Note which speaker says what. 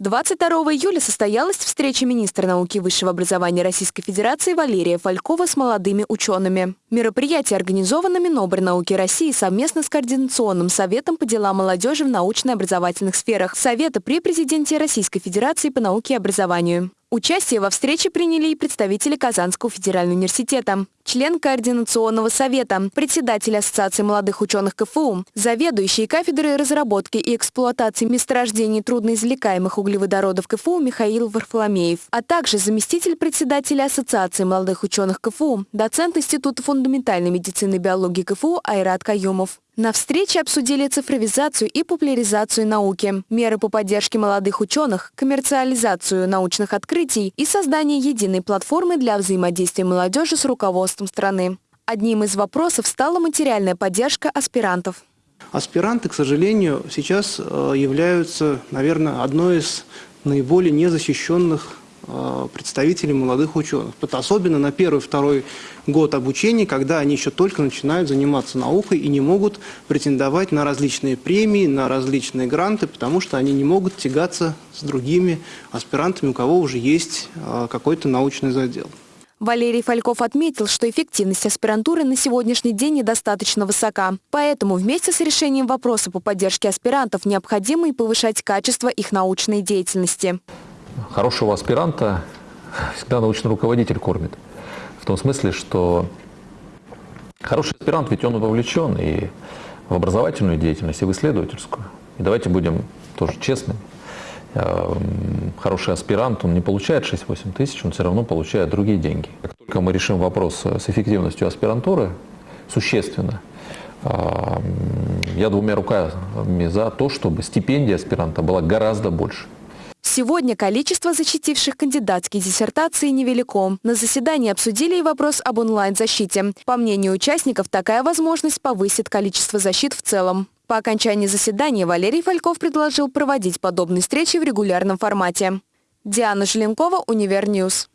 Speaker 1: 22 июля состоялась встреча министра науки и высшего образования Российской Федерации Валерия Фалькова с молодыми учеными. Мероприятие организовано Минобрнауки России совместно с Координационным советом по делам молодежи в научно-образовательных сферах Совета при президенте Российской Федерации по науке и образованию. Участие во встрече приняли и представители Казанского федерального университета, член Координационного совета, председатель Ассоциации молодых ученых КФУ, заведующий кафедрой разработки и эксплуатации месторождений трудноизвлекаемых углеводородов КФУ Михаил Варфоломеев, а также заместитель председателя Ассоциации молодых ученых КФУ, доцент Института фундаментальной медицины и биологии КФУ Айрат Каюмов. На встрече обсудили цифровизацию и популяризацию науки, меры по поддержке молодых ученых, коммерциализацию научных открытий и создание единой платформы для взаимодействия молодежи с руководством страны. Одним из вопросов стала материальная поддержка аспирантов.
Speaker 2: Аспиранты, к сожалению, сейчас э, являются, наверное, одной из наиболее незащищенных Э, представителей молодых ученых. Особенно на первый-второй год обучения, когда они еще только начинают заниматься наукой и не могут претендовать на различные премии, на различные гранты, потому что они не могут тягаться с другими аспирантами, у кого уже есть э, какой-то научный задел.
Speaker 1: Валерий Фальков отметил, что эффективность аспирантуры на сегодняшний день недостаточно высока. Поэтому вместе с решением вопроса по поддержке аспирантов необходимо и повышать качество их научной деятельности
Speaker 3: хорошего аспиранта всегда научный руководитель кормит. В том смысле, что хороший аспирант, ведь он вовлечен и в образовательную деятельность, и в исследовательскую. И давайте будем тоже честны. Эм, хороший аспирант, он не получает 6-8 тысяч, он все равно получает другие деньги. Как только мы решим вопрос с эффективностью аспирантуры, существенно, эм, я двумя руками за то, чтобы стипендия аспиранта была гораздо больше.
Speaker 1: Сегодня количество защитивших кандидатские диссертации невелико. На заседании обсудили и вопрос об онлайн-защите. По мнению участников, такая возможность повысит количество защит в целом. По окончании заседания Валерий Фальков предложил проводить подобные встречи в регулярном формате. Диана Желенкова, Универ News.